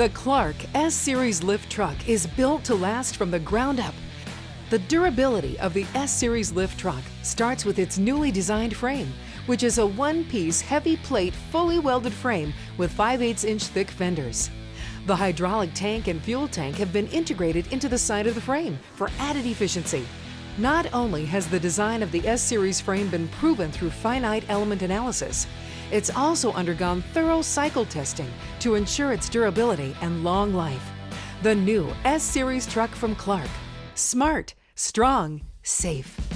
The Clark S-Series lift truck is built to last from the ground up. The durability of the S-Series lift truck starts with its newly designed frame, which is a one-piece heavy plate fully welded frame with 5 8 inch thick fenders. The hydraulic tank and fuel tank have been integrated into the side of the frame for added efficiency. Not only has the design of the S-Series frame been proven through finite element analysis, it's also undergone thorough cycle testing to ensure its durability and long life. The new S-Series truck from Clark. Smart, strong, safe.